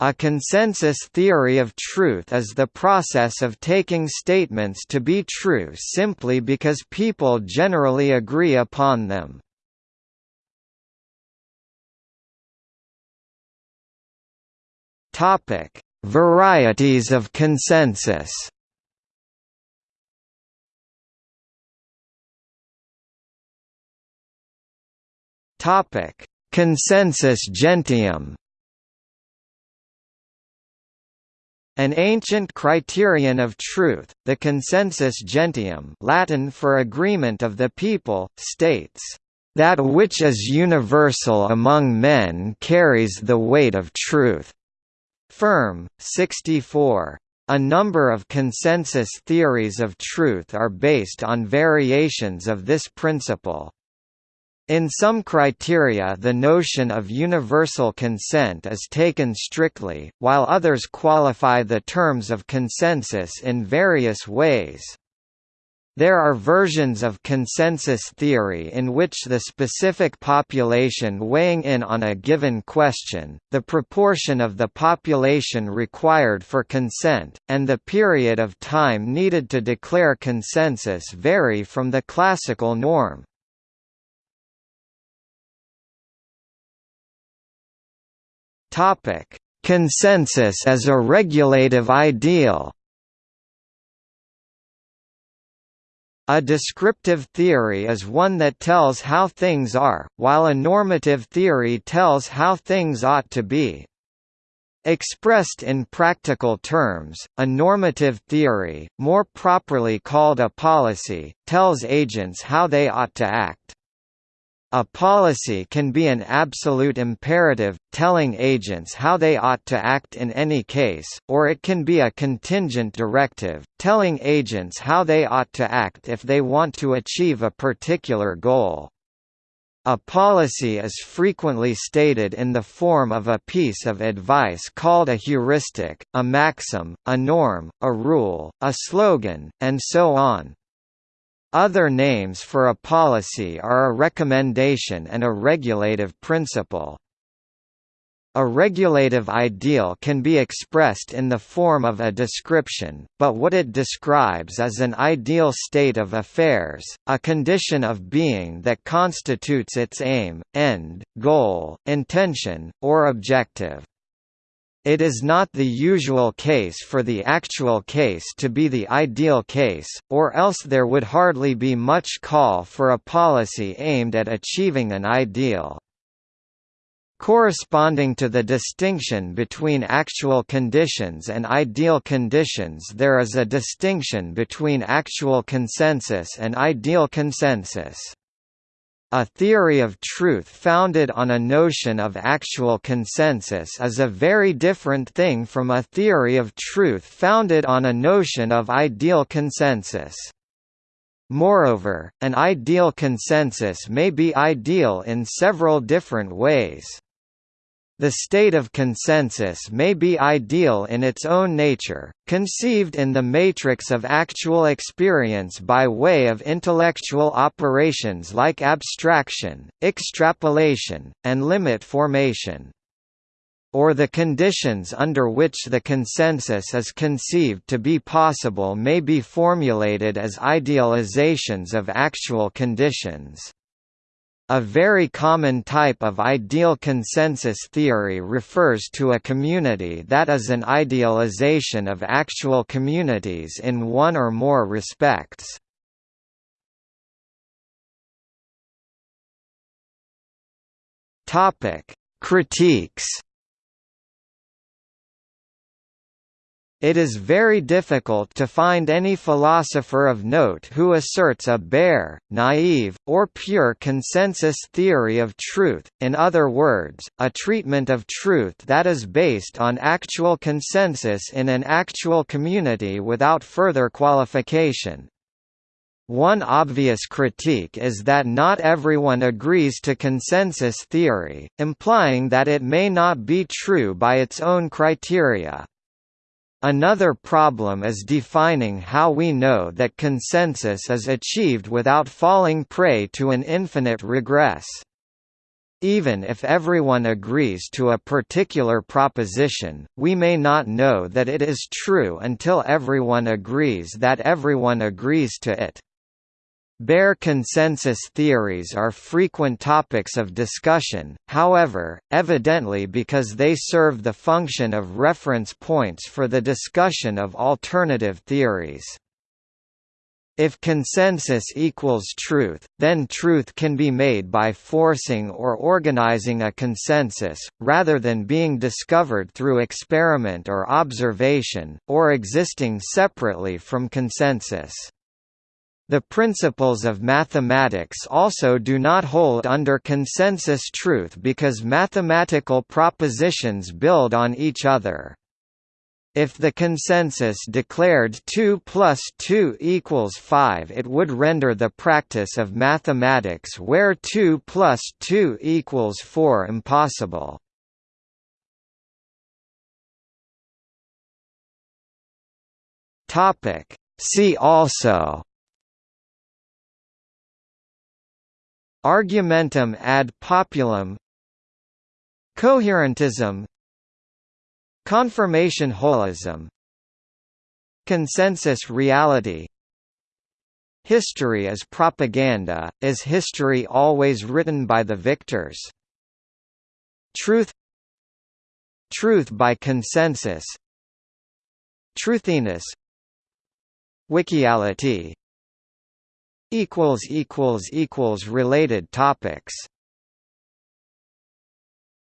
A consensus theory of truth is the process of taking statements to be true simply because people generally agree upon them. Topic: Varieties of consensus. Topic: Consensus gentium. An ancient criterion of truth, the consensus gentium Latin for agreement of the people, states, "...that which is universal among men carries the weight of truth." Ferm, 64. A number of consensus theories of truth are based on variations of this principle. In some criteria the notion of universal consent is taken strictly, while others qualify the terms of consensus in various ways. There are versions of consensus theory in which the specific population weighing in on a given question, the proportion of the population required for consent, and the period of time needed to declare consensus vary from the classical norm. Topic: Consensus as a regulative ideal. A descriptive theory is one that tells how things are, while a normative theory tells how things ought to be. Expressed in practical terms, a normative theory, more properly called a policy, tells agents how they ought to act. A policy can be an absolute imperative, telling agents how they ought to act in any case, or it can be a contingent directive, telling agents how they ought to act if they want to achieve a particular goal. A policy is frequently stated in the form of a piece of advice called a heuristic, a maxim, a norm, a rule, a slogan, and so on. Other names for a policy are a recommendation and a regulative principle. A regulative ideal can be expressed in the form of a description, but what it describes is an ideal state of affairs, a condition of being that constitutes its aim, end, goal, intention, or objective. It is not the usual case for the actual case to be the ideal case, or else there would hardly be much call for a policy aimed at achieving an ideal. Corresponding to the distinction between actual conditions and ideal conditions there is a distinction between actual consensus and ideal consensus. A theory of truth founded on a notion of actual consensus is a very different thing from a theory of truth founded on a notion of ideal consensus. Moreover, an ideal consensus may be ideal in several different ways. The state of consensus may be ideal in its own nature, conceived in the matrix of actual experience by way of intellectual operations like abstraction, extrapolation, and limit formation. Or the conditions under which the consensus is conceived to be possible may be formulated as idealizations of actual conditions. A very common type of ideal consensus theory refers to a community that is an idealization of actual communities in one or more respects. Critiques It is very difficult to find any philosopher of note who asserts a bare, naive, or pure consensus theory of truth, in other words, a treatment of truth that is based on actual consensus in an actual community without further qualification. One obvious critique is that not everyone agrees to consensus theory, implying that it may not be true by its own criteria. Another problem is defining how we know that consensus is achieved without falling prey to an infinite regress. Even if everyone agrees to a particular proposition, we may not know that it is true until everyone agrees that everyone agrees to it. Bare consensus theories are frequent topics of discussion, however, evidently because they serve the function of reference points for the discussion of alternative theories. If consensus equals truth, then truth can be made by forcing or organizing a consensus, rather than being discovered through experiment or observation, or existing separately from consensus. The principles of mathematics also do not hold under consensus truth because mathematical propositions build on each other. If the consensus declared 2 plus 2 equals 5 it would render the practice of mathematics where 2 plus 2 equals 4 impossible. See also Argumentum ad populum Coherentism Confirmation holism Consensus reality. History as propaganda, is history always written by the victors? Truth Truth by consensus. Truthiness Wikiality Related topics